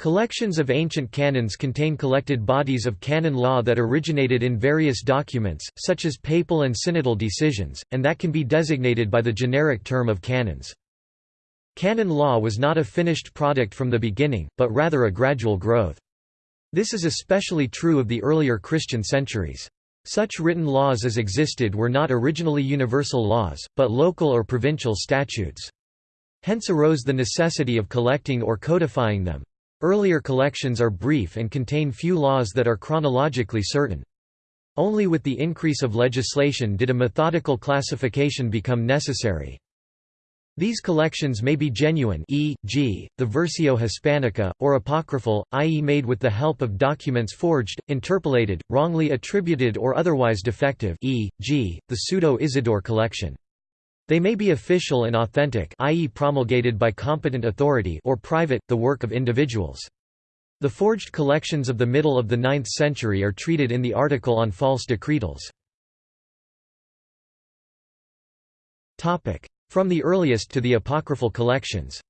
Collections of ancient canons contain collected bodies of canon law that originated in various documents, such as papal and synodal decisions, and that can be designated by the generic term of canons. Canon law was not a finished product from the beginning, but rather a gradual growth. This is especially true of the earlier Christian centuries. Such written laws as existed were not originally universal laws, but local or provincial statutes. Hence arose the necessity of collecting or codifying them. Earlier collections are brief and contain few laws that are chronologically certain. Only with the increase of legislation did a methodical classification become necessary. These collections may be genuine e.g., the Versio Hispanica, or apocryphal, i.e. made with the help of documents forged, interpolated, wrongly attributed or otherwise defective e.g., the Pseudo-Isidore collection. They may be official and authentic i.e. promulgated by competent authority or private, the work of individuals. The forged collections of the middle of the 9th century are treated in the article on false decretals. From the earliest to the apocryphal collections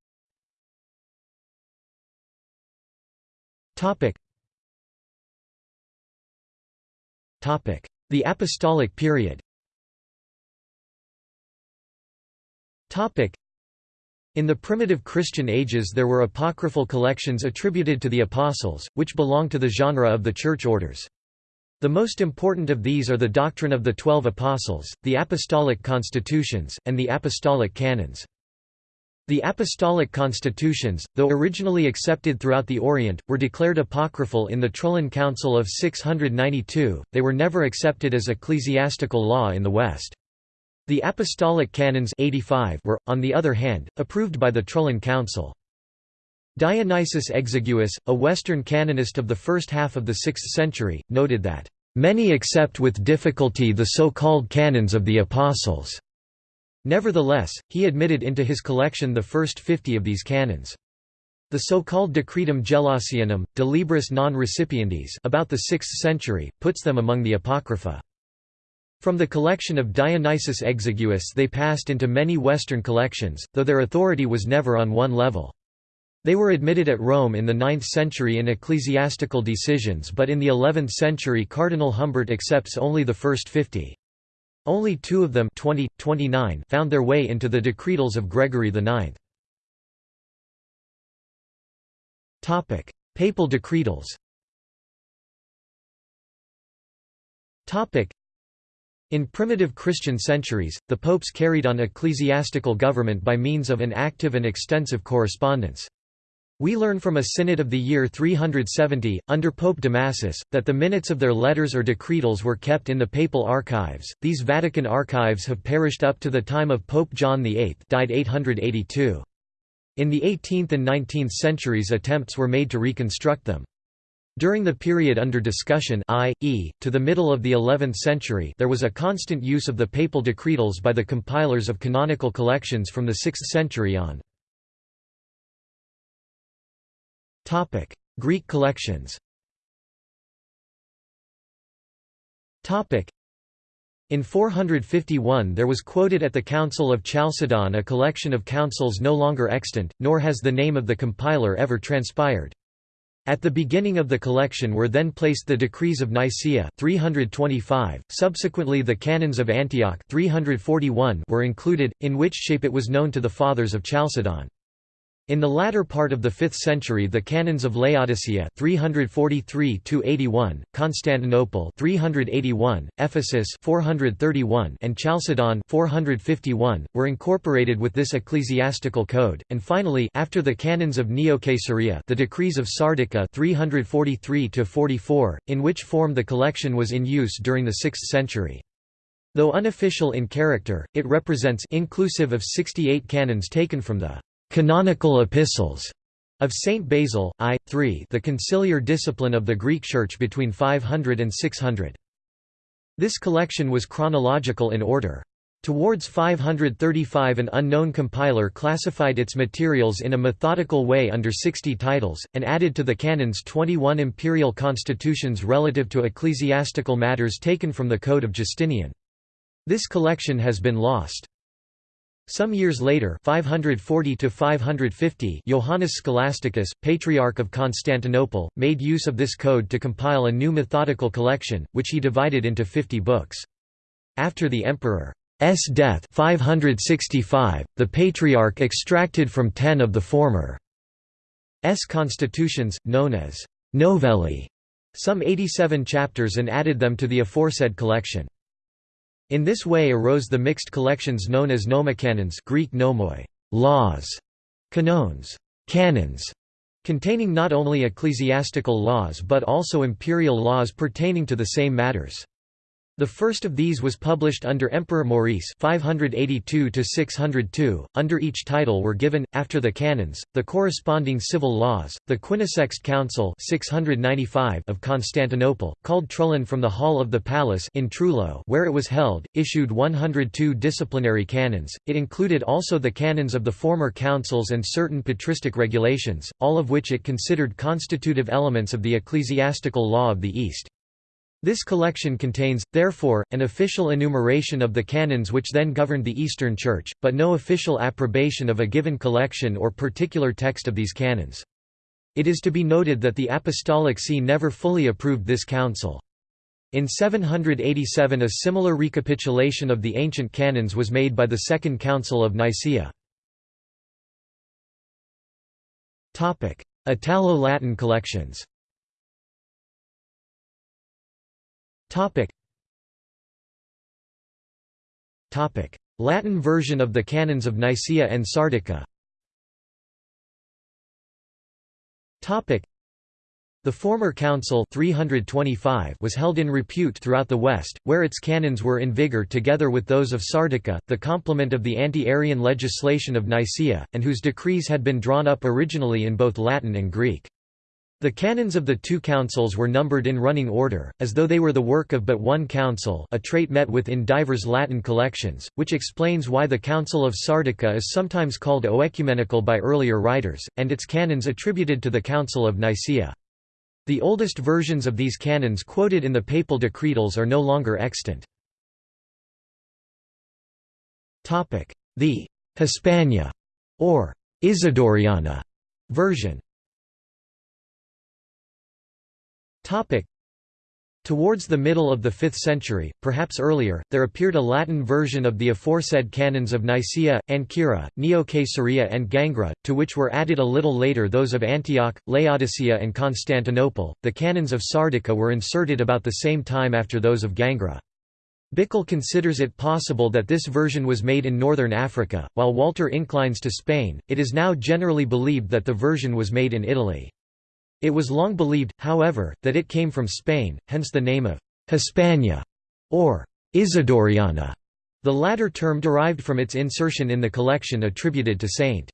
The Apostolic period In the primitive Christian ages there were apocryphal collections attributed to the Apostles, which belong to the genre of the Church Orders. The most important of these are the doctrine of the Twelve Apostles, the Apostolic Constitutions, and the Apostolic Canons. The Apostolic Constitutions, though originally accepted throughout the Orient, were declared apocryphal in the Trullan Council of 692, they were never accepted as ecclesiastical law in the West. The Apostolic Canons 85 were, on the other hand, approved by the Trullan Council. Dionysius Exiguus, a Western canonist of the first half of the 6th century, noted that, "...many accept with difficulty the so-called canons of the Apostles." Nevertheless, he admitted into his collection the first fifty of these canons. The so-called Decretum Gelasianum, De Libris non recipiendis about the 6th century, puts them among the Apocrypha. From the collection of Dionysius Exiguus they passed into many Western collections, though their authority was never on one level. They were admitted at Rome in the 9th century in ecclesiastical decisions but in the 11th century Cardinal Humbert accepts only the first 50. Only two of them 20, 29 found their way into the decretals of Gregory IX. Papal decretals in primitive Christian centuries, the popes carried on ecclesiastical government by means of an active and extensive correspondence. We learn from a synod of the year 370, under Pope Damasus, that the minutes of their letters or decretals were kept in the papal archives. These Vatican archives have perished up to the time of Pope John VIII, died 882. In the 18th and 19th centuries attempts were made to reconstruct them. During the period under discussion i.e., to the middle of the 11th century there was a constant use of the papal decretals by the compilers of canonical collections from the 6th century on. Greek collections in 451 there was quoted at the Council of Chalcedon a collection of councils no longer extant, nor has the name of the compiler ever transpired. At the beginning of the collection were then placed the decrees of Nicaea 325, subsequently the canons of Antioch 341 were included, in which shape it was known to the fathers of Chalcedon. In the latter part of the 5th century the canons of Laodicea 343-81, Constantinople 381, Ephesus 431 and Chalcedon 451 were incorporated with this ecclesiastical code and finally after the canons of Neo-Caesarea the decrees of Sardica 343-44 in which form the collection was in use during the 6th century. Though unofficial in character, it represents inclusive of 68 canons taken from the Canonical Epistles of Saint Basil, I. 3 the conciliar discipline of the Greek Church between 500 and 600. This collection was chronological in order. Towards 535 an unknown compiler classified its materials in a methodical way under 60 titles, and added to the canons 21 imperial constitutions relative to ecclesiastical matters taken from the Code of Justinian. This collection has been lost. Some years later 540 to 550 Johannes Scholasticus, Patriarch of Constantinople, made use of this code to compile a new methodical collection, which he divided into 50 books. After the emperor's death 565, the Patriarch extracted from ten of the former's constitutions, known as «novellae», some 87 chapters and added them to the aforesaid collection. In this way arose the mixed collections known as nomocanons Greek nomoi, laws, canons, canons, containing not only ecclesiastical laws but also imperial laws pertaining to the same matters. The first of these was published under Emperor Maurice 582 Under each title were given, after the canons, the corresponding civil laws. The Quinisext Council 695 of Constantinople, called Trullan from the Hall of the Palace in Trullo where it was held, issued 102 disciplinary canons. It included also the canons of the former councils and certain patristic regulations, all of which it considered constitutive elements of the ecclesiastical law of the East. This collection contains, therefore, an official enumeration of the canons which then governed the Eastern Church, but no official approbation of a given collection or particular text of these canons. It is to be noted that the Apostolic See never fully approved this council. In 787 a similar recapitulation of the ancient canons was made by the Second Council of Nicaea. Italo-Latin collections Topic. Topic. Latin version of the canons of Nicaea and Sardica Topic. The former council 325 was held in repute throughout the West, where its canons were in vigor together with those of Sardica, the complement of the anti-Arian legislation of Nicaea, and whose decrees had been drawn up originally in both Latin and Greek. The canons of the two councils were numbered in running order, as though they were the work of but one council a trait met with in divers Latin collections, which explains why the Council of Sardica is sometimes called oecumenical by earlier writers, and its canons attributed to the Council of Nicaea. The oldest versions of these canons quoted in the papal decretals are no longer extant. The Hispania or Isidoriana version Towards the middle of the 5th century, perhaps earlier, there appeared a Latin version of the aforesaid canons of Nicaea, Ancyra, Neo-Caesarea and Gangra, to which were added a little later those of Antioch, Laodicea and Constantinople. The canons of Sardica were inserted about the same time after those of Gangra. Bickel considers it possible that this version was made in northern Africa, while Walter inclines to Spain. It is now generally believed that the version was made in Italy. It was long believed, however, that it came from Spain, hence the name of Hispania or Isidoriana, the latter term derived from its insertion in the collection attributed to Saint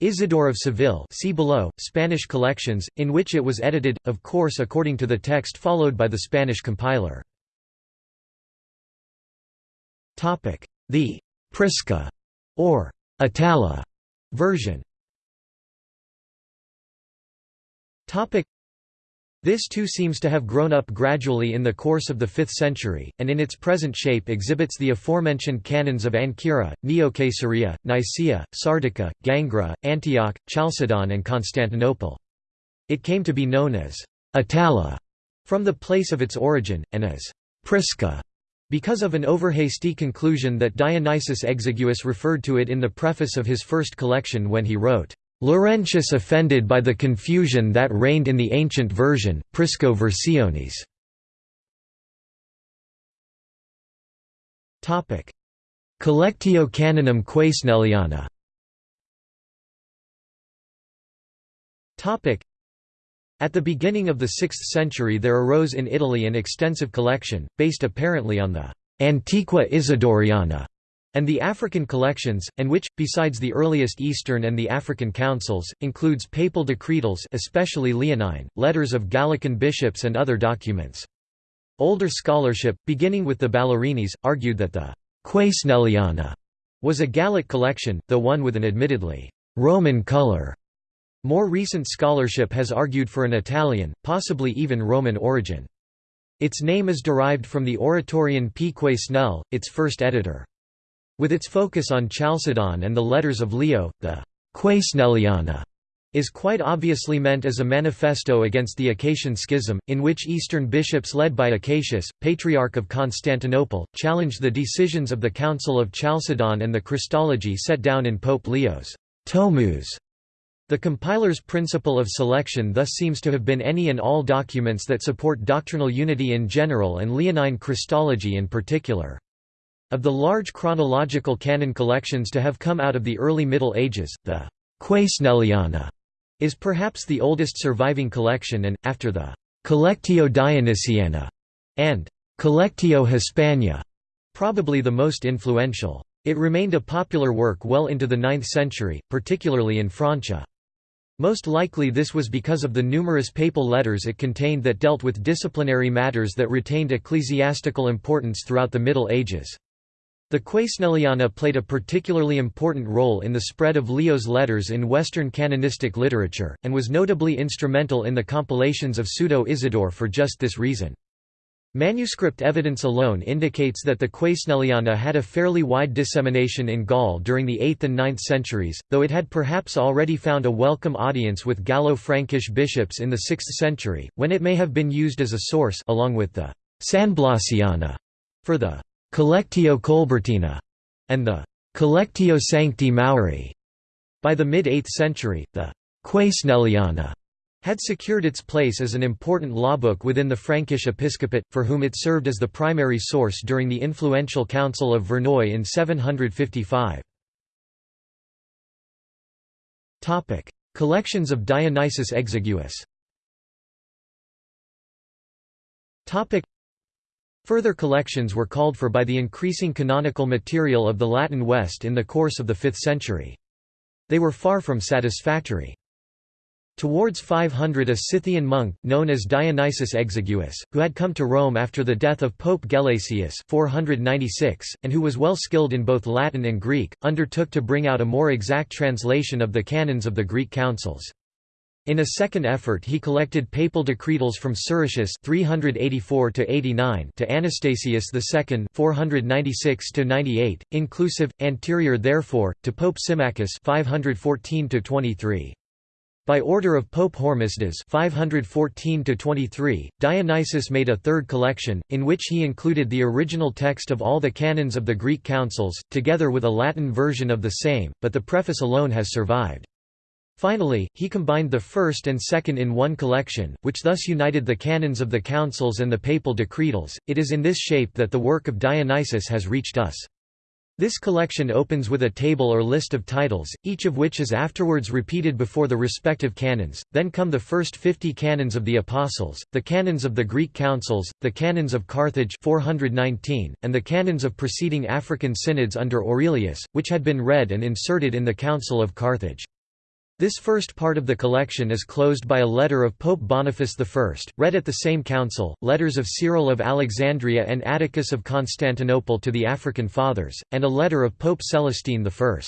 Isidore of Seville see below, Spanish collections, in which it was edited, of course according to the text followed by the Spanish compiler. The Prisca or Itala version This too seems to have grown up gradually in the course of the 5th century, and in its present shape exhibits the aforementioned canons of Ancyra, Neo-Caesarea, Nicaea, Sardica, Gangra, Antioch, Chalcedon and Constantinople. It came to be known as Itala from the place of its origin, and as Prisca because of an overhasty conclusion that Dionysius Exiguus referred to it in the preface of his first collection when he wrote, Laurentius offended by the confusion that reigned in the ancient version, Prisco versiones. Collectio Canonum Quaesneliana At the beginning of the 6th century there arose in Italy an extensive collection, based apparently on the Antiqua Isidoriana and the African collections, and which, besides the earliest Eastern and the African councils, includes papal decretals especially Leonine, letters of Gallican bishops and other documents. Older scholarship, beginning with the Ballerinis, argued that the Quaesneliana was a Gallic collection, though one with an admittedly Roman color. More recent scholarship has argued for an Italian, possibly even Roman origin. Its name is derived from the Oratorian P. Quesnel, its first editor. With its focus on Chalcedon and the letters of Leo, the Quaesneliana is quite obviously meant as a manifesto against the Acacian Schism, in which Eastern bishops led by Acacius, Patriarch of Constantinople, challenged the decisions of the Council of Chalcedon and the Christology set down in Pope Leo's Tomus. The compiler's principle of selection thus seems to have been any and all documents that support doctrinal unity in general and Leonine Christology in particular. Of the large chronological canon collections to have come out of the early Middle Ages, the Quaesneliana is perhaps the oldest surviving collection and, after the Collectio Dionysiana and Collectio Hispania, probably the most influential. It remained a popular work well into the 9th century, particularly in Francia. Most likely this was because of the numerous papal letters it contained that dealt with disciplinary matters that retained ecclesiastical importance throughout the Middle Ages. The Quaesneliana played a particularly important role in the spread of Leo's letters in Western canonistic literature, and was notably instrumental in the compilations of Pseudo-Isidore for just this reason. Manuscript evidence alone indicates that the Quaesneliana had a fairly wide dissemination in Gaul during the 8th and 9th centuries, though it had perhaps already found a welcome audience with Gallo-Frankish bishops in the 6th century, when it may have been used as a source along with the Sanblasiana for the Collectio Colbertina, and the Collectio Sancti Mauri. By the mid-8th century, the Quaesneliana had secured its place as an important lawbook within the Frankish episcopate, for whom it served as the primary source during the influential Council of Verneuil in 755. Collections of Dionysius Exiguus Further collections were called for by the increasing canonical material of the Latin West in the course of the 5th century. They were far from satisfactory. Towards 500 a Scythian monk, known as Dionysius Exiguus, who had come to Rome after the death of Pope Gelasius 496, and who was well skilled in both Latin and Greek, undertook to bring out a more exact translation of the canons of the Greek councils. In a second effort he collected papal decretals from Siricius 384 to Anastasius II 496-98, inclusive, anterior therefore, to Pope Symmachus 514-23. by order of Pope Hormisdas 514–23, Dionysius made a third collection, in which he included the original text of all the canons of the Greek councils, together with a Latin version of the same, but the preface alone has survived. Finally, he combined the first and second in one collection, which thus united the canons of the councils and the papal decretals. It is in this shape that the work of Dionysius has reached us. This collection opens with a table or list of titles, each of which is afterwards repeated before the respective canons, then come the first fifty canons of the Apostles, the canons of the Greek councils, the canons of Carthage 419, and the canons of preceding African synods under Aurelius, which had been read and inserted in the Council of Carthage. This first part of the collection is closed by a letter of Pope Boniface I, read at the same council, letters of Cyril of Alexandria and Atticus of Constantinople to the African Fathers, and a letter of Pope Celestine I.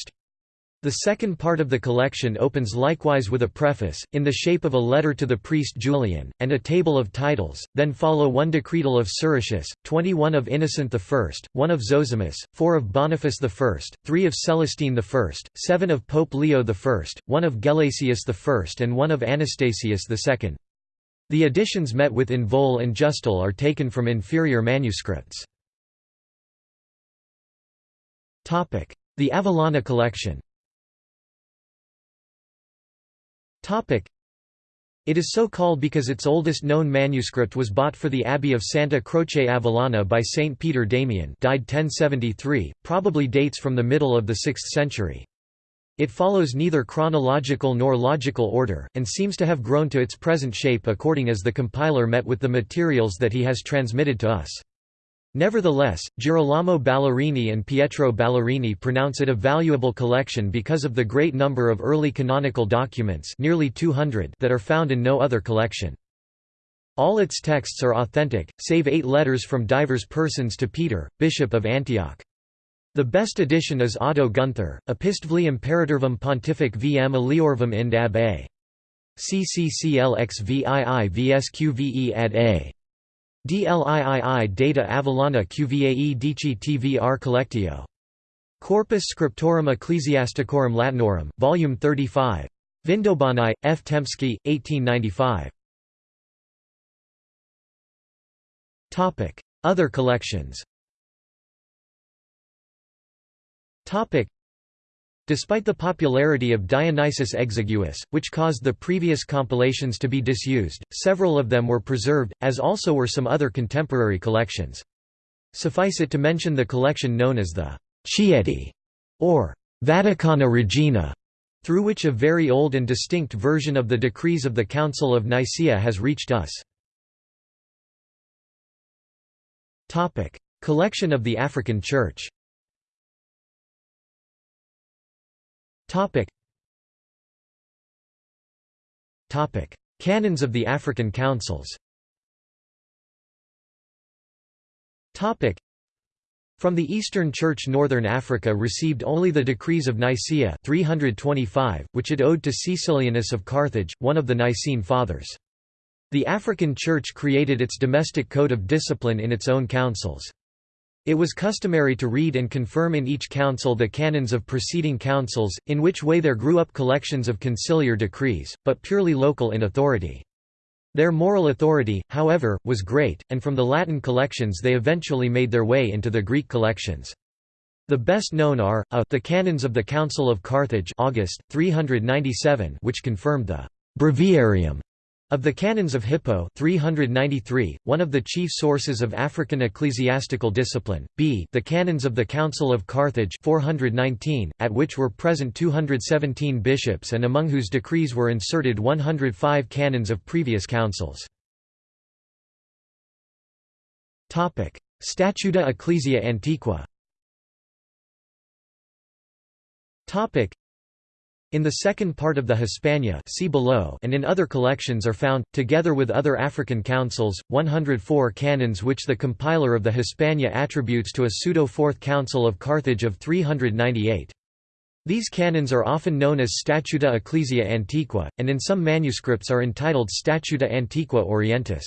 The second part of the collection opens likewise with a preface, in the shape of a letter to the priest Julian, and a table of titles, then follow one decretal of Siricius, 21 of Innocent I, one of Zosimus, four of Boniface I, three of Celestine I, seven of Pope Leo I, one of Gelasius I and one of Anastasius II. The editions met with in Voel and Justel are taken from inferior manuscripts. The Avellana collection It is so called because its oldest known manuscript was bought for the Abbey of Santa Croce Avellana by Saint Peter Damian died 1073, probably dates from the middle of the 6th century. It follows neither chronological nor logical order, and seems to have grown to its present shape according as the compiler met with the materials that he has transmitted to us. Nevertheless, Girolamo Ballerini and Pietro Ballerini pronounce it a valuable collection because of the great number of early canonical documents nearly 200 that are found in no other collection. All its texts are authentic, save eight letters from divers persons to Peter, Bishop of Antioch. The best edition is Otto Gunther, Epistvli Imperatorvum Pontific vm Eliorvum ind ab a. CCCLXVII VSQVE ad a. DLIII data Avellana QVAE Dici TVR Collectio. Corpus Scriptorum Ecclesiasticorum Latinorum, Volume 35. Vindobany, F. Tempsky, 1895. Other collections Despite the popularity of Dionysius Exiguus, which caused the previous compilations to be disused, several of them were preserved, as also were some other contemporary collections. Suffice it to mention the collection known as the Chieti, or Vaticana Regina, through which a very old and distinct version of the decrees of the Council of Nicaea has reached us. Collection of the African Church Canons of the African Councils from the Eastern Church Northern Africa received only the decrees of Nicaea 325, which it owed to Caecilianus of Carthage, one of the Nicene Fathers. The African Church created its domestic code of discipline in its own councils. It was customary to read and confirm in each council the canons of preceding councils, in which way there grew up collections of conciliar decrees, but purely local in authority. Their moral authority, however, was great, and from the Latin collections they eventually made their way into the Greek collections. The best known are, a the Canons of the Council of Carthage August, 397 which confirmed the «breviarium» Of the Canons of Hippo 393, one of the chief sources of African ecclesiastical discipline, b the Canons of the Council of Carthage 419, at which were present 217 bishops and among whose decrees were inserted 105 canons of previous councils. Statuta Ecclesia Antiqua in the second part of the Hispania see below and in other collections are found, together with other African councils, 104 canons which the compiler of the Hispania attributes to a pseudo-fourth council of Carthage of 398. These canons are often known as Statuta Ecclesia Antiqua, and in some manuscripts are entitled Statuta Antiqua Orientis.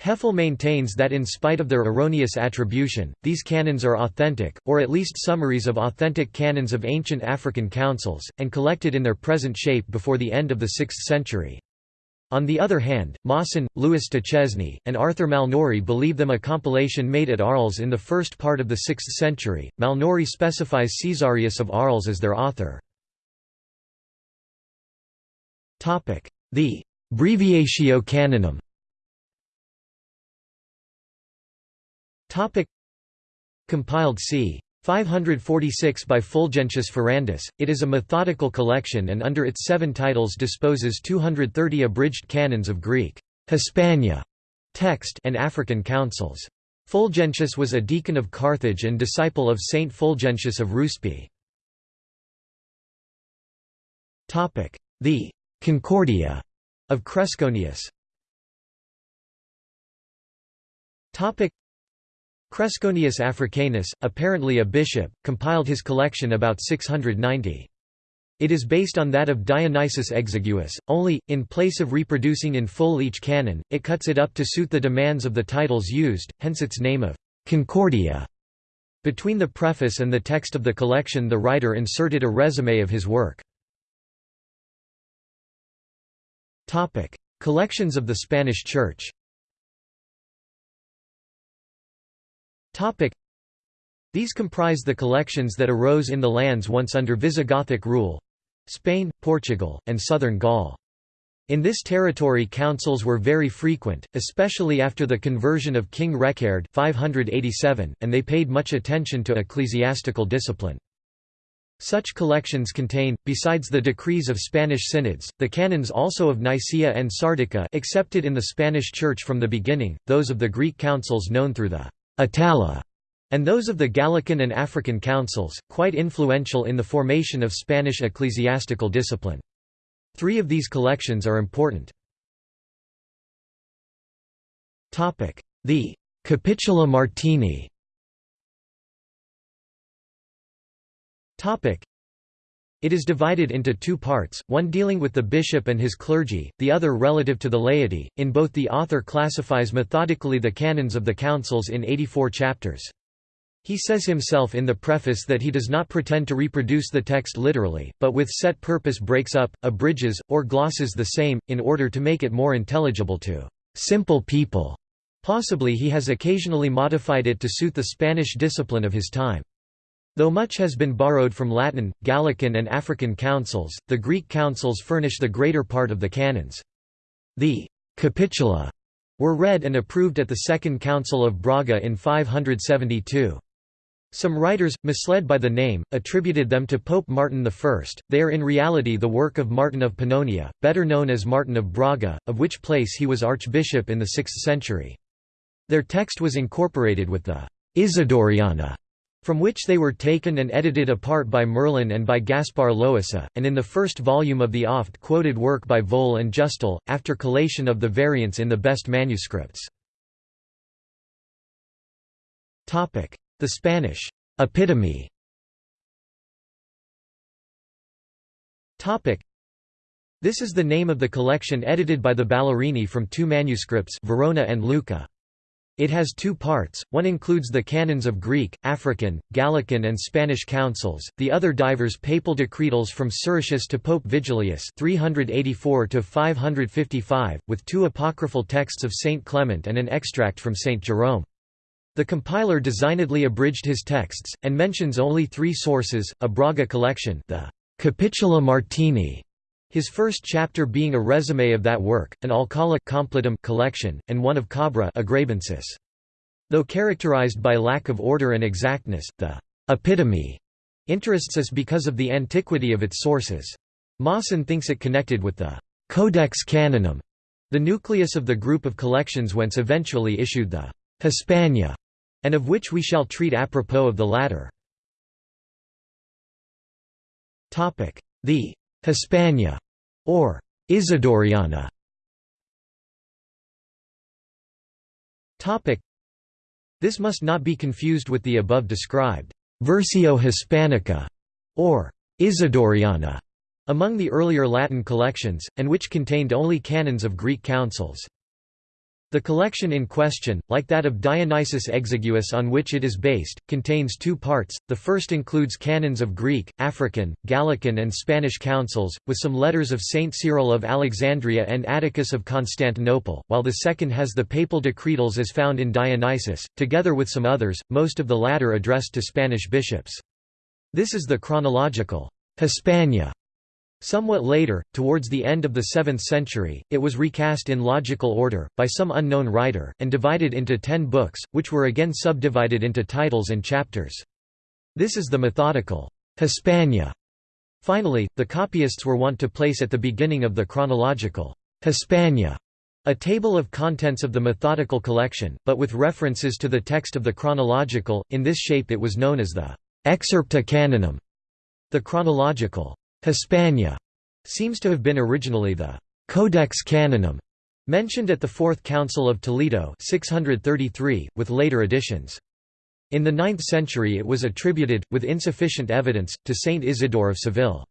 Hefele maintains that in spite of their erroneous attribution, these canons are authentic, or at least summaries of authentic canons of ancient African councils, and collected in their present shape before the end of the 6th century. On the other hand, Maassen, Louis Duchesne, and Arthur Malnory believe them a compilation made at Arles in the first part of the 6th century. Malnory specifies Caesarius of Arles as their author. The Breviatio Canonum Topic Compiled c. 546 by Fulgentius Ferrandus, it is a methodical collection and under its seven titles disposes 230 abridged canons of Greek Hispania text and African councils. Fulgentius was a deacon of Carthage and disciple of Saint Fulgentius of Ruspe. The Concordia of Cresconius Cresconius Africanus, apparently a bishop, compiled his collection about 690. It is based on that of Dionysius Exiguus, only, in place of reproducing in full each canon, it cuts it up to suit the demands of the titles used, hence its name of Concordia. Between the preface and the text of the collection the writer inserted a resume of his work. Collections of the Spanish Church These comprise the collections that arose in the lands once under Visigothic rule—Spain, Portugal, and southern Gaul. In this territory councils were very frequent, especially after the conversion of King Reccared 587, and they paid much attention to ecclesiastical discipline. Such collections contain, besides the decrees of Spanish synods, the canons also of Nicaea and Sardica accepted in the Spanish Church from the beginning, those of the Greek councils known through the Itala, and those of the Gallican and African councils, quite influential in the formation of Spanish ecclesiastical discipline. Three of these collections are important. The Capitula Martini it is divided into two parts, one dealing with the bishop and his clergy, the other relative to the laity. In both the author classifies methodically the canons of the councils in 84 chapters. He says himself in the preface that he does not pretend to reproduce the text literally, but with set purpose breaks up, abridges, or glosses the same, in order to make it more intelligible to simple people. Possibly he has occasionally modified it to suit the Spanish discipline of his time. Though much has been borrowed from Latin, Gallican and African councils, the Greek councils furnish the greater part of the canons. The «capitula» were read and approved at the Second Council of Braga in 572. Some writers, misled by the name, attributed them to Pope Martin I. They are in reality the work of Martin of Pannonia, better known as Martin of Braga, of which place he was archbishop in the 6th century. Their text was incorporated with the Isidoriana, from which they were taken and edited apart by Merlin and by Gaspar Loisa, and in the first volume of the oft-quoted work by Voel and Justel, after collation of the variants in the best manuscripts. The Spanish epitome This is the name of the collection edited by the Ballerini from two manuscripts Verona and Lucca. It has two parts, one includes the canons of Greek, African, Gallican and Spanish councils, the other divers papal decretals from Siricius to Pope Vigilius 384–555, with two apocryphal texts of Saint Clement and an extract from Saint Jerome. The compiler designedly abridged his texts, and mentions only three sources, a Braga collection the Capitula Martini, his first chapter being a resume of that work, an Alcala Complutum collection, and one of Cabra Agabrensis. Though characterized by lack of order and exactness, the epitome interests us because of the antiquity of its sources. Maassen thinks it connected with the Codex Canonum, the nucleus of the group of collections whence eventually issued the Hispania, and of which we shall treat apropos of the latter. The Hispania, or Isidoriana. This must not be confused with the above described Versio Hispanica, or Isidoriana, among the earlier Latin collections, and which contained only canons of Greek councils. The collection in question, like that of Dionysius Exiguus on which it is based, contains two parts. The first includes canons of Greek, African, Gallican, and Spanish councils, with some letters of Saint Cyril of Alexandria and Atticus of Constantinople, while the second has the papal decretals as found in Dionysius, together with some others, most of the latter addressed to Spanish bishops. This is the chronological Hispania Somewhat later, towards the end of the 7th century, it was recast in logical order, by some unknown writer, and divided into ten books, which were again subdivided into titles and chapters. This is the methodical Hispania. Finally, the copyists were wont to place at the beginning of the chronological Hispania a table of contents of the methodical collection, but with references to the text of the chronological, in this shape it was known as the Excerpta Canonum. The chronological Hispania seems to have been originally the Codex Canonum mentioned at the Fourth Council of Toledo 633, with later additions. In the 9th century it was attributed, with insufficient evidence, to Saint Isidore of Seville.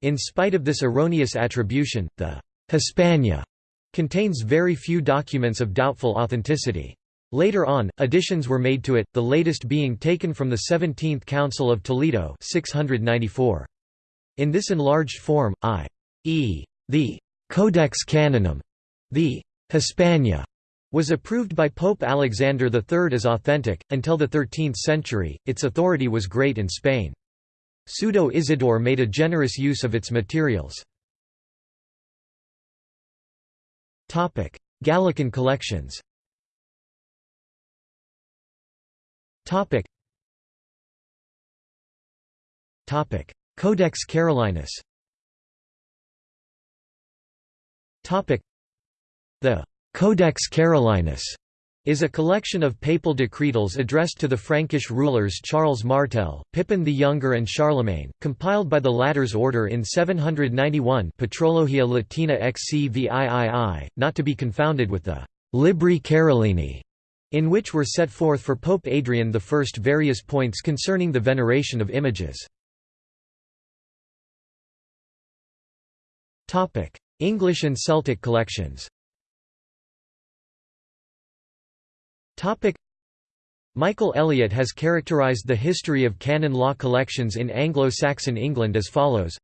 In spite of this erroneous attribution, the Hispania contains very few documents of doubtful authenticity. Later on, additions were made to it, the latest being taken from the 17th Council of Toledo 694. In this enlarged form, i.e. the Codex Canonum, the Hispania, was approved by Pope Alexander III as authentic. Until the 13th century, its authority was great in Spain. Pseudo Isidore made a generous use of its materials. Gallican collections Codex Carolinus The Codex Carolinus is a collection of papal decretals addressed to the Frankish rulers Charles Martel, Pippin the Younger and Charlemagne, compiled by the latter's order in 791 Patrologia Latina XCVIII, not to be confounded with the Libri Carolini, in which were set forth for Pope Adrian I various points concerning the veneration of images. English and Celtic collections. Michael Elliott has characterized the history of canon law collections in Anglo-Saxon England as follows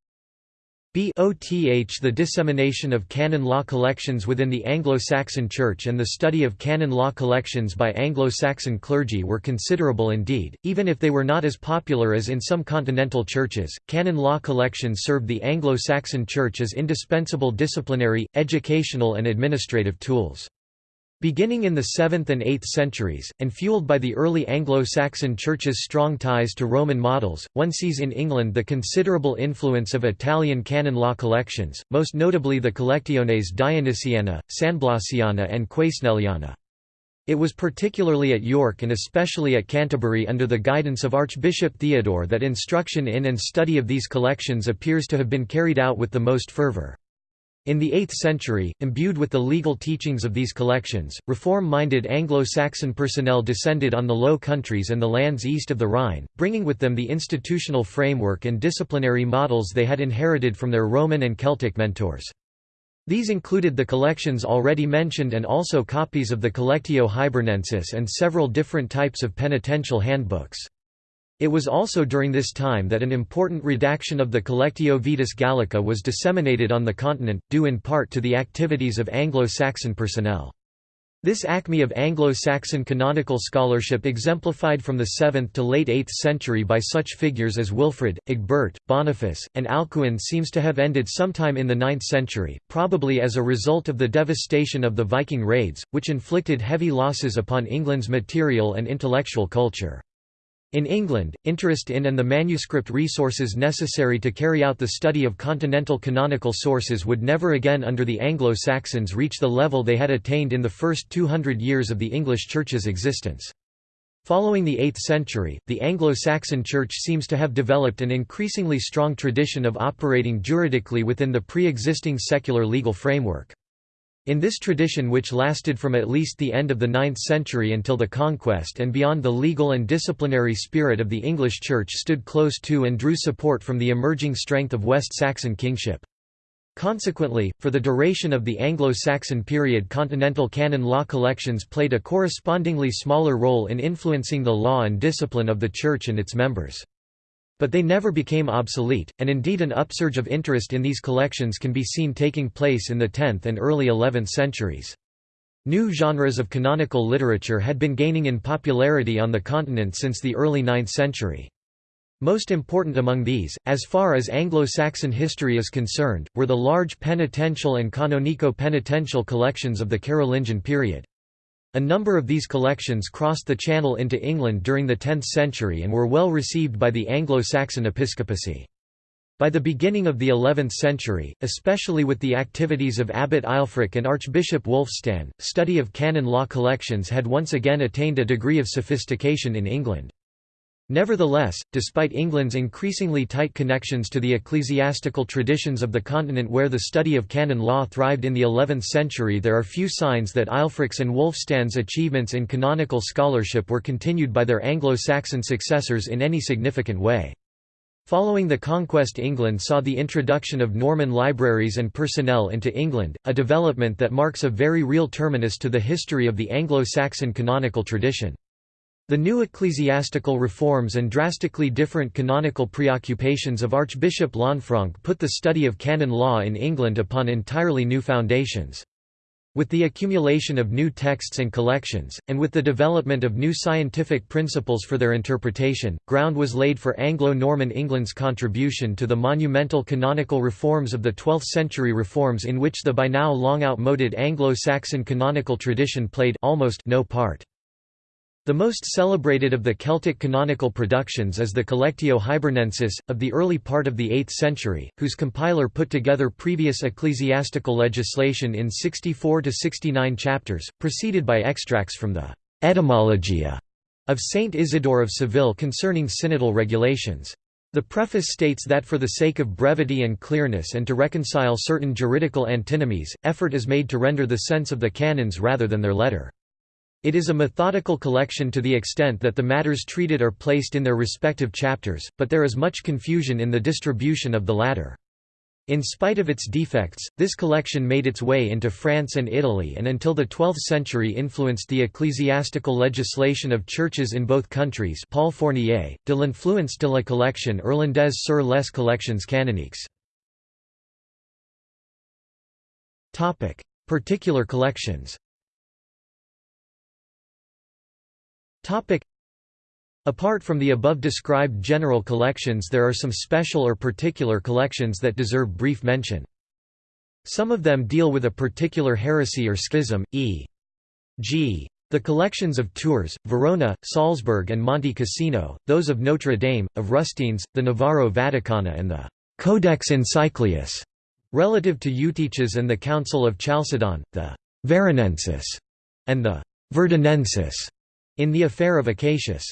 BOTH The dissemination of canon law collections within the Anglo-Saxon Church and the study of canon law collections by Anglo-Saxon clergy were considerable indeed, even if they were not as popular as in some continental churches. Canon law collections served the Anglo-Saxon Church as indispensable disciplinary, educational and administrative tools. Beginning in the 7th and 8th centuries, and fueled by the early Anglo-Saxon Church's strong ties to Roman models, one sees in England the considerable influence of Italian canon law collections, most notably the Collectiones Dionysiana, Sanblasiana and Quesneliana. It was particularly at York and especially at Canterbury under the guidance of Archbishop Theodore that instruction in and study of these collections appears to have been carried out with the most fervour. In the 8th century, imbued with the legal teachings of these collections, reform-minded Anglo-Saxon personnel descended on the Low Countries and the lands east of the Rhine, bringing with them the institutional framework and disciplinary models they had inherited from their Roman and Celtic mentors. These included the collections already mentioned and also copies of the Collectio Hibernensis and several different types of penitential handbooks. It was also during this time that an important redaction of the Collectio Vetus Gallica was disseminated on the continent, due in part to the activities of Anglo-Saxon personnel. This acme of Anglo-Saxon canonical scholarship exemplified from the 7th to late 8th century by such figures as Wilfrid, Egbert, Boniface, and Alcuin seems to have ended sometime in the 9th century, probably as a result of the devastation of the Viking raids, which inflicted heavy losses upon England's material and intellectual culture. In England, interest in and the manuscript resources necessary to carry out the study of continental canonical sources would never again under the Anglo-Saxons reach the level they had attained in the first 200 years of the English Church's existence. Following the 8th century, the Anglo-Saxon Church seems to have developed an increasingly strong tradition of operating juridically within the pre-existing secular legal framework. In this tradition which lasted from at least the end of the 9th century until the conquest and beyond the legal and disciplinary spirit of the English Church stood close to and drew support from the emerging strength of West Saxon kingship. Consequently, for the duration of the Anglo-Saxon period continental canon law collections played a correspondingly smaller role in influencing the law and discipline of the Church and its members. But they never became obsolete, and indeed an upsurge of interest in these collections can be seen taking place in the 10th and early 11th centuries. New genres of canonical literature had been gaining in popularity on the continent since the early 9th century. Most important among these, as far as Anglo-Saxon history is concerned, were the large penitential and canonico-penitential collections of the Carolingian period. A number of these collections crossed the Channel into England during the 10th century and were well received by the Anglo-Saxon episcopacy. By the beginning of the 11th century, especially with the activities of Abbot Ælfric and Archbishop Wulfstan, study of canon law collections had once again attained a degree of sophistication in England. Nevertheless, despite England's increasingly tight connections to the ecclesiastical traditions of the continent where the study of canon law thrived in the 11th century there are few signs that Ælfric's and Wulfstan's achievements in canonical scholarship were continued by their Anglo-Saxon successors in any significant way. Following the conquest England saw the introduction of Norman libraries and personnel into England, a development that marks a very real terminus to the history of the Anglo-Saxon canonical tradition. The new ecclesiastical reforms and drastically different canonical preoccupations of Archbishop Lanfranc put the study of canon law in England upon entirely new foundations. With the accumulation of new texts and collections, and with the development of new scientific principles for their interpretation, ground was laid for Anglo-Norman England's contribution to the monumental canonical reforms of the 12th-century reforms in which the by now long outmoded Anglo-Saxon canonical tradition played almost no part. The most celebrated of the Celtic canonical productions is the Collectio Hibernensis, of the early part of the 8th century, whose compiler put together previous ecclesiastical legislation in 64–69 chapters, preceded by extracts from the «Etymologia» of Saint Isidore of Seville concerning synodal regulations. The preface states that for the sake of brevity and clearness and to reconcile certain juridical antinomies, effort is made to render the sense of the canons rather than their letter. It is a methodical collection to the extent that the matters treated are placed in their respective chapters, but there is much confusion in the distribution of the latter. In spite of its defects, this collection made its way into France and Italy and until the 12th century influenced the ecclesiastical legislation of churches in both countries Paul Fournier, de l'influence de la collection irlandaise sur les collections canoniques. Particular collections Apart from the above described general collections there are some special or particular collections that deserve brief mention. Some of them deal with a particular heresy or schism, e.g. The collections of Tours, Verona, Salzburg and Monte Cassino, those of Notre Dame, of Rustines, the Navarro Vaticana and the «Codex Encyclius» relative to Eutyches and the Council of Chalcedon, the «Veronensis» and the «Verdunensis» in the affair of Acacius.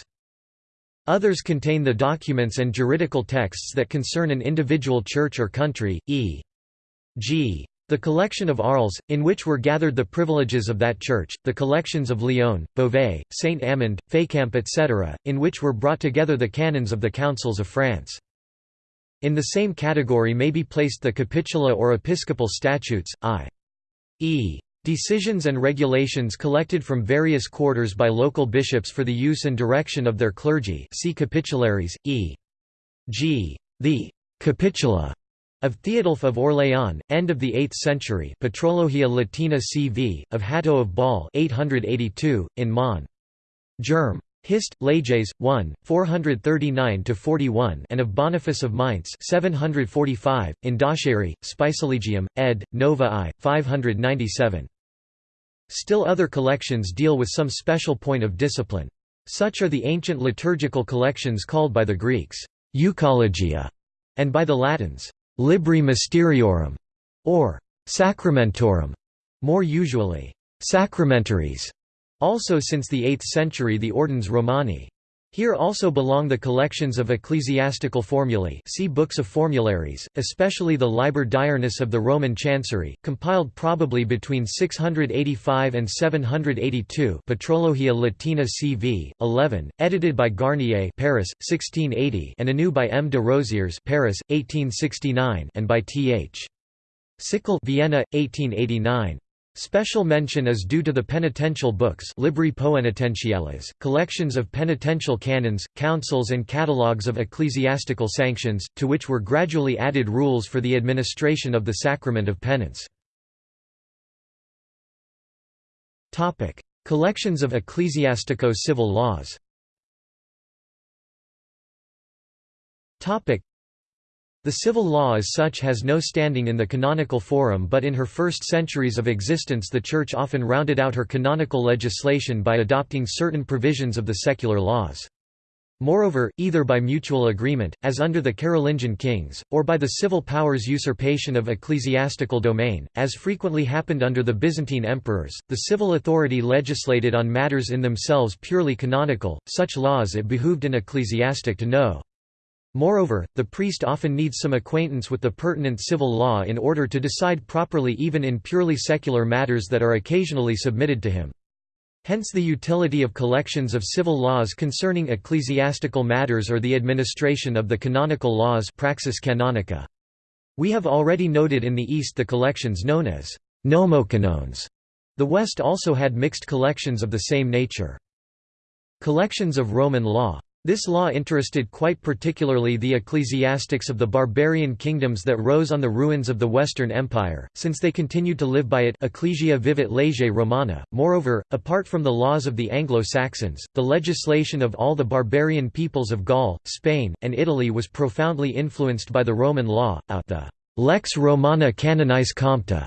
Others contain the documents and juridical texts that concern an individual church or country, e.g. The collection of Arles, in which were gathered the privileges of that church, the collections of Lyon, Beauvais, Saint Amand, Fécamp etc., in which were brought together the canons of the councils of France. In the same category may be placed the capitula or episcopal statutes, i.e. Decisions and regulations collected from various quarters by local bishops for the use and direction of their clergy see Capitularies, e.g. the «Capitula» of Theodulf of Orléans, end of the 8th century Patrologia Latina CV, of Hatto of Bâle 882, in Mon. Germ. Hist. Leges, 1, 439–41 and of Boniface of Mainz 745, in Dacheri, Spicilegium, ed. Nova I, 597. Still other collections deal with some special point of discipline. Such are the ancient liturgical collections called by the Greeks, Euchologia, and by the Latins, Libri Mysteriorum, or Sacramentorum, more usually, Sacramentaries. Also since the 8th century the Ordines Romani. Here also belong the collections of ecclesiastical formulae see books of formularies, especially the Liber Diurnus of the Roman Chancery, compiled probably between 685 and 782 Patrologia Latina CV, 11, edited by Garnier Paris, 1680 and anew by M. de Rozières Paris, 1869 and by T. H. Sickel Vienna, 1889. Special mention is due to the penitential books Libri Poenitentiales, collections of penitential canons, councils and catalogues of ecclesiastical sanctions, to which were gradually added rules for the administration of the sacrament of penance. Collections of ecclesiastico-civil laws the civil law as such has no standing in the canonical forum but in her first centuries of existence the Church often rounded out her canonical legislation by adopting certain provisions of the secular laws. Moreover, either by mutual agreement, as under the Carolingian kings, or by the civil powers' usurpation of ecclesiastical domain, as frequently happened under the Byzantine emperors, the civil authority legislated on matters in themselves purely canonical, such laws it behooved an ecclesiastic to know. Moreover, the priest often needs some acquaintance with the pertinent civil law in order to decide properly even in purely secular matters that are occasionally submitted to him. Hence the utility of collections of civil laws concerning ecclesiastical matters or the administration of the canonical laws praxis canonica. We have already noted in the East the collections known as nomocanones. The West also had mixed collections of the same nature. Collections of Roman law this law interested quite particularly the ecclesiastics of the barbarian kingdoms that rose on the ruins of the Western Empire, since they continued to live by it Ecclesia vivit lege Romana. Moreover, apart from the laws of the Anglo-Saxons, the legislation of all the barbarian peoples of Gaul, Spain, and Italy was profoundly influenced by the Roman law, out the Lex Romana Canonis Compta,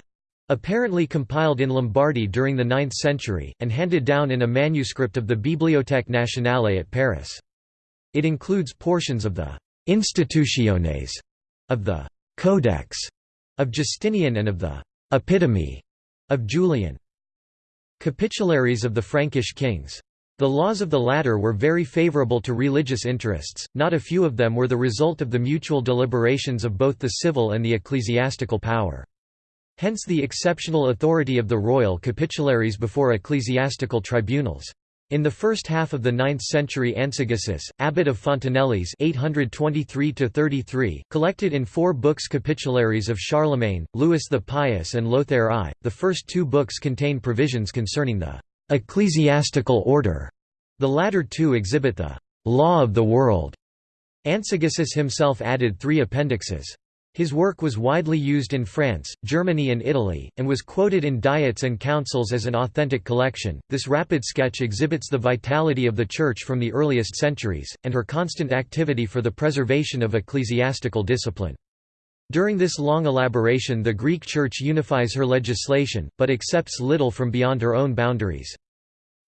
apparently compiled in Lombardy during the 9th century, and handed down in a manuscript of the Bibliothèque nationale at Paris. It includes portions of the «institutiones» of the «codex» of Justinian and of the «epitome» of Julian. Capitularies of the Frankish kings. The laws of the latter were very favorable to religious interests, not a few of them were the result of the mutual deliberations of both the civil and the ecclesiastical power. Hence the exceptional authority of the royal capitularies before ecclesiastical tribunals. In the first half of the 9th century Ansigisus, abbot of Fontanelles 823 collected in four books Capitularies of Charlemagne, Louis the Pious and Lothair I. The first two books contain provisions concerning the «ecclesiastical order». The latter two exhibit the «law of the world». Ansigisus himself added three appendixes. His work was widely used in France, Germany, and Italy, and was quoted in diets and councils as an authentic collection. This rapid sketch exhibits the vitality of the Church from the earliest centuries, and her constant activity for the preservation of ecclesiastical discipline. During this long elaboration, the Greek Church unifies her legislation, but accepts little from beyond her own boundaries.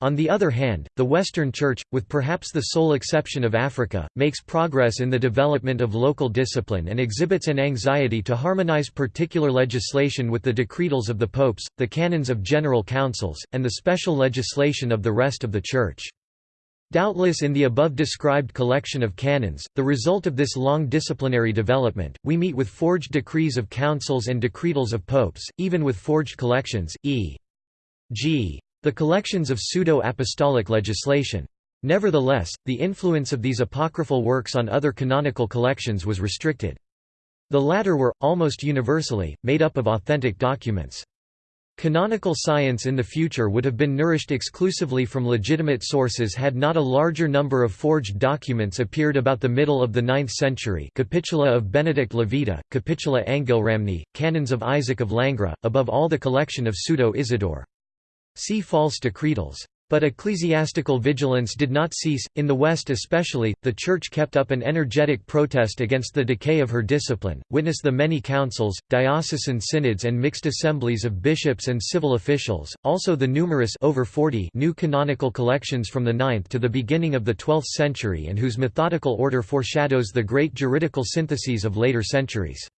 On the other hand, the Western Church, with perhaps the sole exception of Africa, makes progress in the development of local discipline and exhibits an anxiety to harmonize particular legislation with the decretals of the popes, the canons of general councils, and the special legislation of the rest of the Church. Doubtless in the above described collection of canons, the result of this long disciplinary development, we meet with forged decrees of councils and decretals of popes, even with forged collections, e.g. The collections of pseudo-apostolic legislation. Nevertheless, the influence of these apocryphal works on other canonical collections was restricted. The latter were, almost universally, made up of authentic documents. Canonical science in the future would have been nourished exclusively from legitimate sources had not a larger number of forged documents appeared about the middle of the 9th century Capitula of Benedict Levita, Capitula Angilramni, Canons of Isaac of Langres, above all the collection of Pseudo-Isidore. See false decretals. But ecclesiastical vigilance did not cease, in the West especially, the Church kept up an energetic protest against the decay of her discipline, witness the many councils, diocesan synods and mixed assemblies of bishops and civil officials, also the numerous over 40 new canonical collections from the 9th to the beginning of the 12th century and whose methodical order foreshadows the great juridical syntheses of later centuries.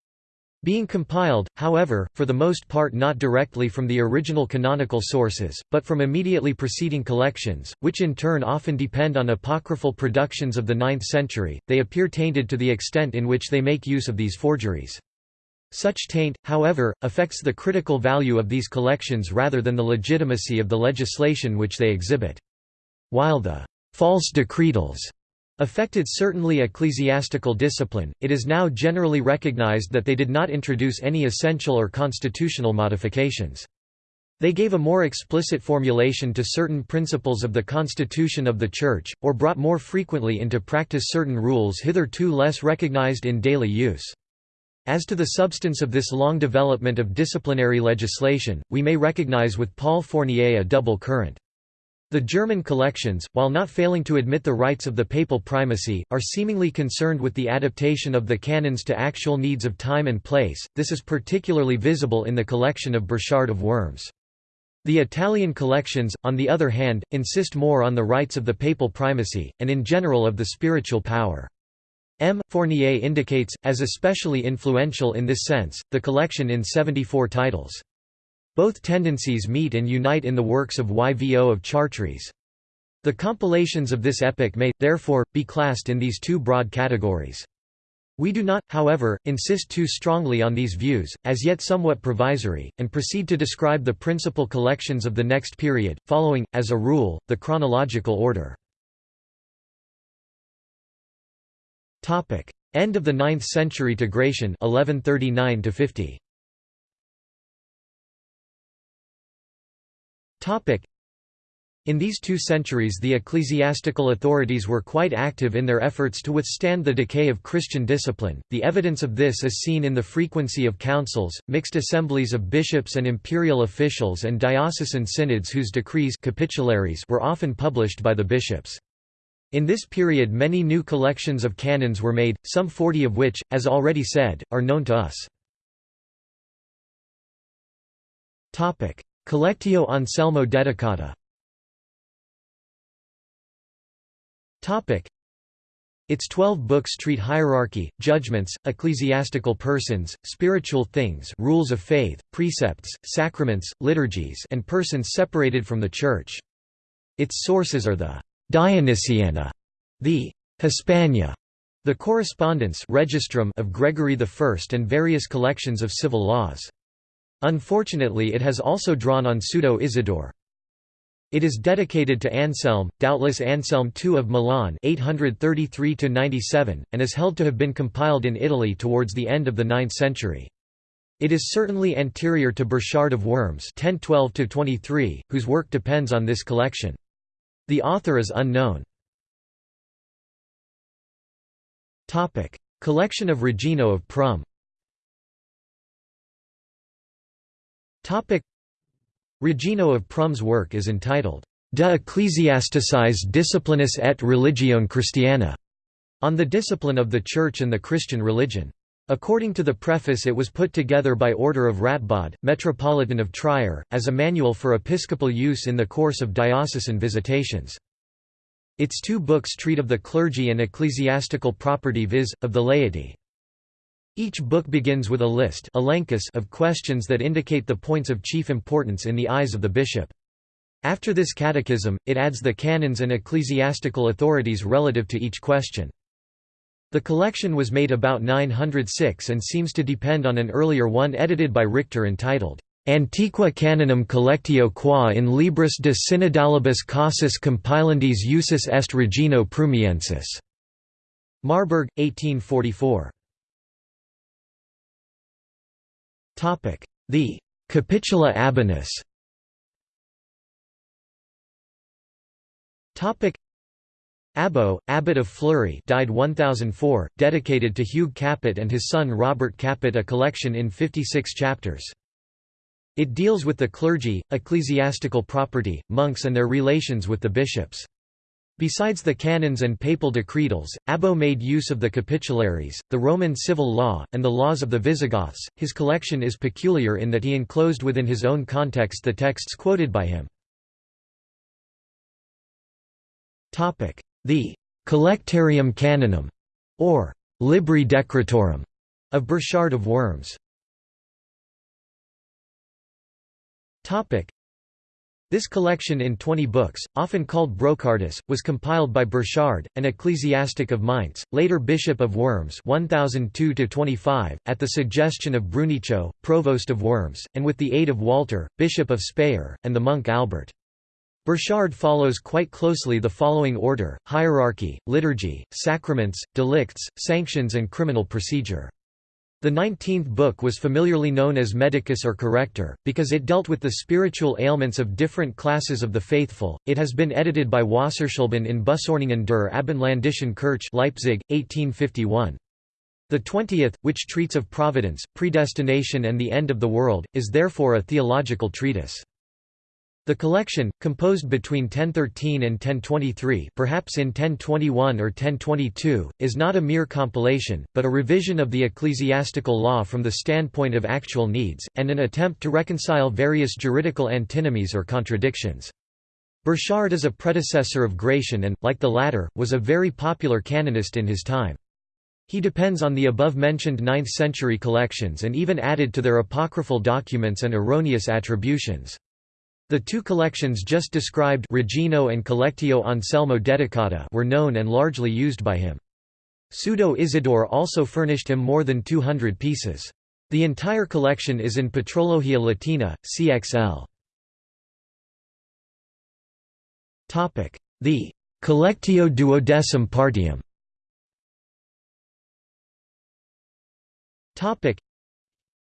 Being compiled, however, for the most part not directly from the original canonical sources, but from immediately preceding collections, which in turn often depend on apocryphal productions of the 9th century, they appear tainted to the extent in which they make use of these forgeries. Such taint, however, affects the critical value of these collections rather than the legitimacy of the legislation which they exhibit. While the false decretals affected certainly ecclesiastical discipline, it is now generally recognized that they did not introduce any essential or constitutional modifications. They gave a more explicit formulation to certain principles of the constitution of the Church, or brought more frequently into practice certain rules hitherto less recognized in daily use. As to the substance of this long development of disciplinary legislation, we may recognize with Paul Fournier a double current. The German collections, while not failing to admit the rights of the papal primacy, are seemingly concerned with the adaptation of the canons to actual needs of time and place, this is particularly visible in the collection of Burchard of Worms. The Italian collections, on the other hand, insist more on the rights of the papal primacy, and in general of the spiritual power. M. Fournier indicates, as especially influential in this sense, the collection in 74 titles. Both tendencies meet and unite in the works of Yvo of Chartres. The compilations of this epoch may, therefore, be classed in these two broad categories. We do not, however, insist too strongly on these views, as yet somewhat provisory, and proceed to describe the principal collections of the next period, following, as a rule, the chronological order. End of the 9th century to Gratian 1139 50. In these two centuries the ecclesiastical authorities were quite active in their efforts to withstand the decay of Christian discipline. The evidence of this is seen in the frequency of councils, mixed assemblies of bishops and imperial officials and diocesan synods whose decrees capitularies were often published by the bishops. In this period many new collections of canons were made, some forty of which, as already said, are known to us. Collectio Anselmo Dedicata its twelve books treat hierarchy, judgments, ecclesiastical persons, spiritual things rules of faith, precepts, sacraments, liturgies and persons separated from the Church. Its sources are the Dionysiana, the Hispania, the correspondence of Gregory I and various collections of civil laws. Unfortunately it has also drawn on Pseudo-Isidore. It is dedicated to Anselm, doubtless Anselm II of Milan 833 and is held to have been compiled in Italy towards the end of the 9th century. It is certainly anterior to Burchard of Worms 1012 whose work depends on this collection. The author is unknown. Collection of Regino of Prüm Regino of Prüm's work is entitled De Ecclesiasticis Disciplinis et Religione Christiana, on the discipline of the Church and the Christian religion. According to the preface it was put together by order of Ratbod, Metropolitan of Trier, as a manual for episcopal use in the course of diocesan visitations. Its two books treat of the clergy and ecclesiastical property viz., of the laity. Each book begins with a list of questions that indicate the points of chief importance in the eyes of the bishop. After this catechism, it adds the canons and ecclesiastical authorities relative to each question. The collection was made about 906 and seems to depend on an earlier one edited by Richter entitled, Antiqua Canonum Collectio qua in Libris de Synodalibus Casus Compilandis Usus est Regino Prumiensis. Marburg, 1844. The Capitula Abonis Abbo, abbot of Fleury died 1004, dedicated to Hugh Capet and his son Robert Capet a collection in 56 chapters. It deals with the clergy, ecclesiastical property, monks and their relations with the bishops. Besides the canons and papal decretals, Abbo made use of the capitularies, the Roman civil law, and the laws of the Visigoths. His collection is peculiar in that he enclosed within his own context the texts quoted by him. The Collectarium Canonum, or Libri Decretorum, of Burchard of Worms. This collection in twenty books, often called Brocardus, was compiled by Burchard, an ecclesiastic of Mainz, later Bishop of Worms 1002 at the suggestion of Brunicho, Provost of Worms, and with the aid of Walter, Bishop of Speyer, and the monk Albert. Burchard follows quite closely the following order, hierarchy, liturgy, sacraments, delicts, sanctions and criminal procedure. The nineteenth book was familiarly known as Medicus or Corrector, because it dealt with the spiritual ailments of different classes of the faithful. It has been edited by Wasserschleben in Bußordnungen der Abendländischen Kirche Leipzig, 1851. The twentieth, which treats of providence, predestination and the end of the world, is therefore a theological treatise. The collection, composed between 1013 and 1023 perhaps in 1021 or 1022, is not a mere compilation, but a revision of the ecclesiastical law from the standpoint of actual needs, and an attempt to reconcile various juridical antinomies or contradictions. Burchard is a predecessor of Gratian and, like the latter, was a very popular canonist in his time. He depends on the above-mentioned 9th-century collections and even added to their apocryphal documents and erroneous attributions. The two collections just described Regino and Collectio Anselmo Dedicata were known and largely used by him. Pseudo Isidore also furnished him more than 200 pieces. The entire collection is in Patrologia Latina, CXL. The Collectio duodecim partium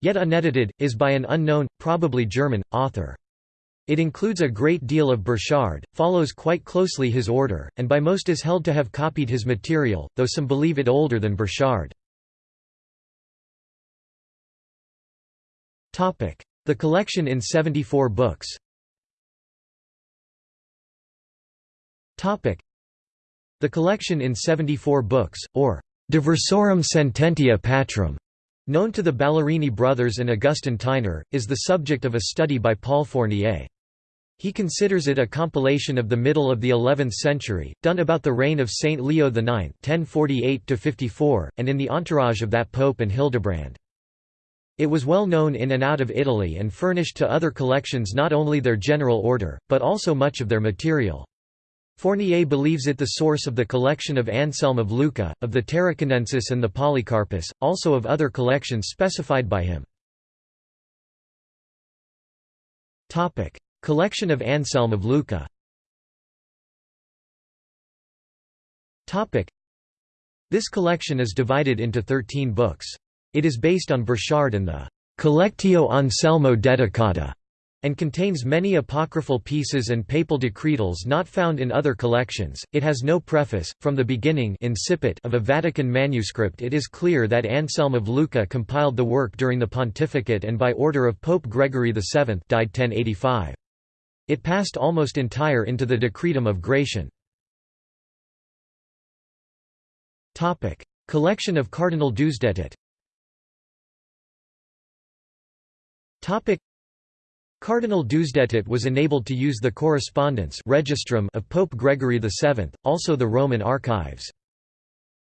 Yet unedited, is by an unknown, probably German, author. It includes a great deal of Burchard, follows quite closely his order, and by most is held to have copied his material, though some believe it older than Burchard. The collection in 74 books The collection in 74 books, or Diversorum Sententia Patrum, known to the Ballerini brothers and Augustin Theiner, is the subject of a study by Paul Fournier. He considers it a compilation of the middle of the 11th century, done about the reign of Saint Leo IX 1048 and in the entourage of that pope and Hildebrand. It was well known in and out of Italy and furnished to other collections not only their general order, but also much of their material. Fournier believes it the source of the collection of Anselm of Lucca, of the Tarraconensis and the Polycarpus, also of other collections specified by him. Collection of Anselm of Lucca This collection is divided into thirteen books. It is based on Burchard and the Collectio Anselmo Dedicata and contains many apocryphal pieces and papal decretals not found in other collections. It has no preface. From the beginning incipit of a Vatican manuscript, it is clear that Anselm of Lucca compiled the work during the pontificate and by order of Pope Gregory VII, died 1085. It passed almost entire into the Decretum of Gratian. Collection of Cardinal. Topic: Cardinal Deusdedit was enabled to use the correspondence registrum of Pope Gregory VII, also the Roman archives.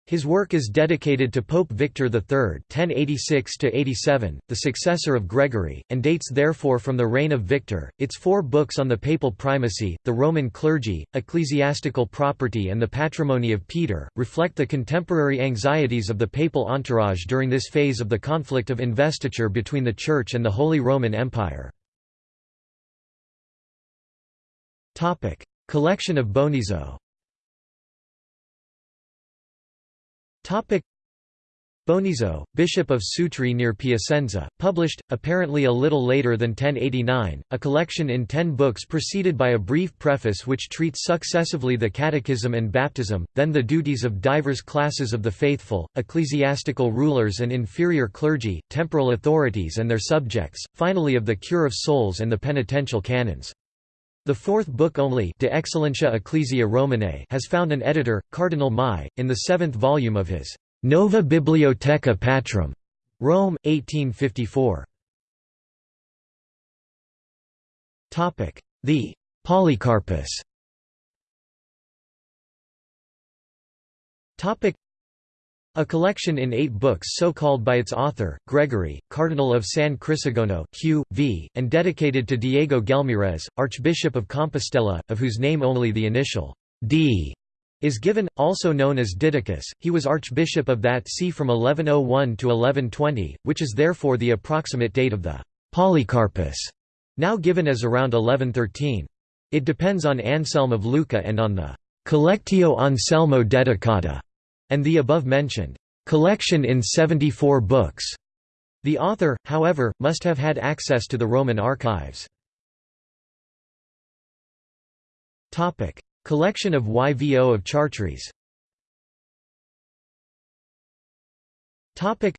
His work is dedicated to Pope Victor III (1086–87), the successor of Gregory, and dates therefore from the reign of Victor. Its four books on the papal primacy, the Roman clergy, ecclesiastical property, and the patrimony of Peter reflect the contemporary anxieties of the papal entourage during this phase of the conflict of investiture between the Church and the Holy Roman Empire. Topic: Collection of Bonizo. Bonizo, Bishop of Sutri near Piacenza, published, apparently a little later than 1089, a collection in ten books preceded by a brief preface which treats successively the catechism and baptism, then the duties of divers classes of the faithful, ecclesiastical rulers and inferior clergy, temporal authorities and their subjects, finally of the cure of souls and the penitential canons. The fourth book only De Excellentia Ecclesia Romanae has found an editor, Cardinal Mai, in the seventh volume of his Nova Bibliotheca Patrum, Rome, 1854. The Polycarpus a collection in eight books so called by its author, Gregory, Cardinal of San Crisogono, Q. V., and dedicated to Diego Gelmírez, Archbishop of Compostela, of whose name only the initial D is given, also known as Didacus. He was Archbishop of that see from 1101 to 1120, which is therefore the approximate date of the Polycarpus, now given as around 1113. It depends on Anselm of Lucca and on the Collectio Anselmo Dedicata and the above-mentioned collection in 74 books. The author, however, must have had access to the Roman archives. Topic: collection of YVO of Chartres Topic: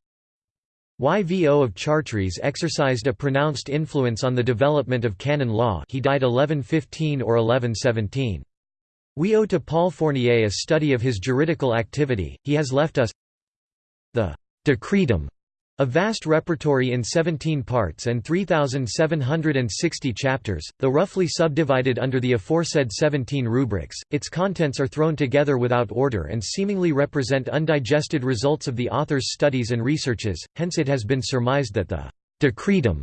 YVO of Chartres exercised a pronounced influence on the development of canon law he died 1115 or 1117. We owe to Paul Fournier a study of his juridical activity, he has left us the Decretum, a vast repertory in 17 parts and 3,760 chapters, though roughly subdivided under the aforesaid 17 rubrics, its contents are thrown together without order and seemingly represent undigested results of the author's studies and researches, hence it has been surmised that the Decretum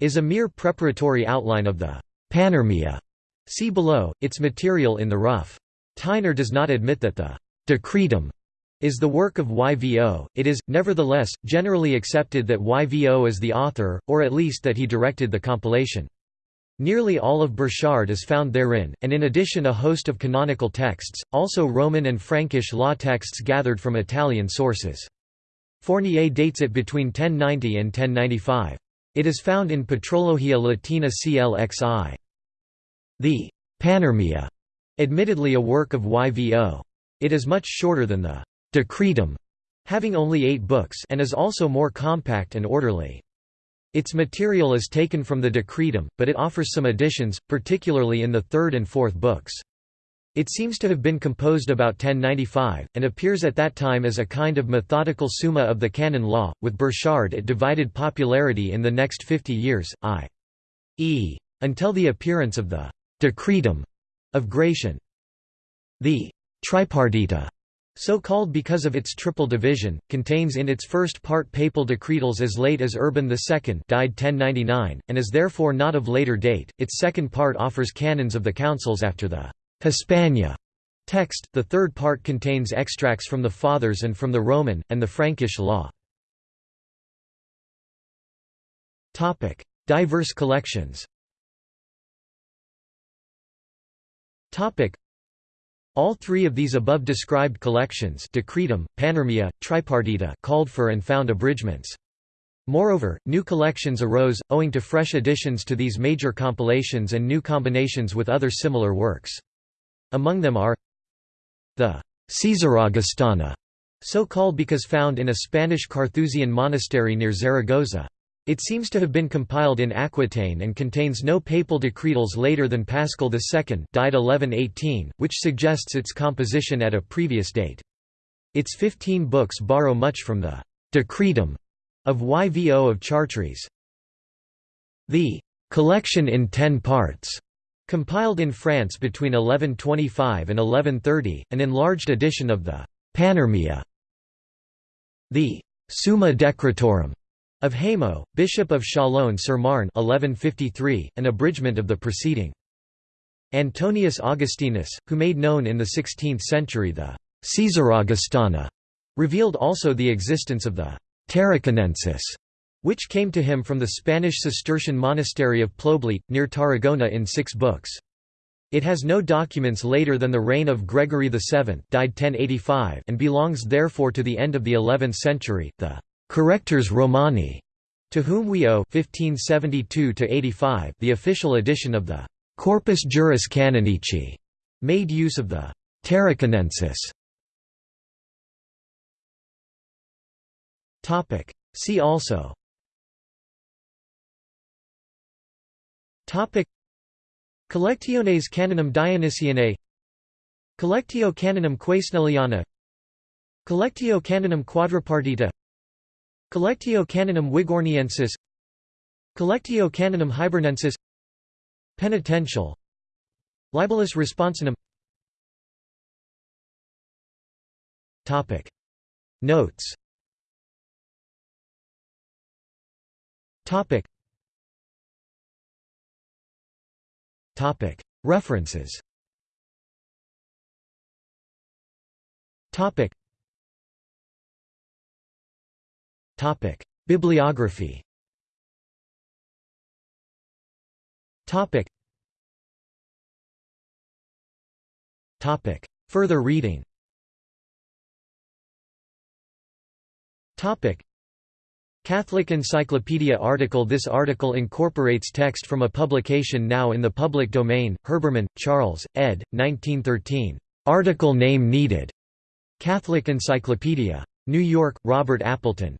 is a mere preparatory outline of the Panormia See below, its material in the rough. Theiner does not admit that the decretum is the work of YVO, it is, nevertheless, generally accepted that YVO is the author, or at least that he directed the compilation. Nearly all of Burchard is found therein, and in addition a host of canonical texts, also Roman and Frankish law texts gathered from Italian sources. Fournier dates it between 1090 and 1095. It is found in Patrologia Latina CLXI. The Panormia, admittedly a work of YVO. It is much shorter than the Decretum, having only eight books and is also more compact and orderly. Its material is taken from the Decretum, but it offers some additions, particularly in the third and fourth books. It seems to have been composed about 1095, and appears at that time as a kind of methodical summa of the canon law. With Burchard it divided popularity in the next fifty years, i.e. until the appearance of the decretum of Gratian. The tripartita, so called because of its triple division, contains in its first part papal decretals as late as Urban II died 1099, and is therefore not of later date. Its second part offers canons of the councils after the Hispania text, the third part contains extracts from the Fathers and from the Roman, and the Frankish law. Diverse collections All three of these above described collections Decretum, Panormia, Tripartita called for and found abridgments. Moreover, new collections arose, owing to fresh additions to these major compilations and new combinations with other similar works. Among them are the Caesaraugustana, so called because found in a Spanish Carthusian monastery near Zaragoza. It seems to have been compiled in Aquitaine and contains no papal decretals later than Paschal II died 1118, which suggests its composition at a previous date. Its 15 books borrow much from the «decretum» of Yvo of Chartres. The «collection in ten parts» compiled in France between 1125 and 1130, an enlarged edition of the «Panormia». The «Summa Decretorum» of Hamo, Bishop of Chalon-sur-Marne 1153, an abridgment of the preceding. Antonius Augustinus, who made known in the 16th century the Caesaraugustana, revealed also the existence of the Tarraconensis, which came to him from the Spanish Cistercian monastery of Poblet, near Tarragona in six books. It has no documents later than the reign of Gregory VII died 1085 and belongs therefore to the end of the 11th century. The Correctores Romani, to whom we owe 1572 the official edition of the Corpus Juris Canonici, made use of the Tarraconensis. See also. Collectiones Canonum Dionysianae. Collectio Canonum Quesneliana Collectio Canonum Quadripartita Collectio Canonum Wigorniensis. Collectio Canonum Hibernensis. Penitential. Libellus Responsionum Topic. Notes. Topic. Topic. References. Topic Topic: Bibliography. Topic. Topic. Further reading. Topic. Catholic Encyclopedia article This article incorporates text from a publication now in the public domain, Herbermann, Charles, ed. 1913. Article name needed. Catholic Encyclopedia. New York, Robert Appleton.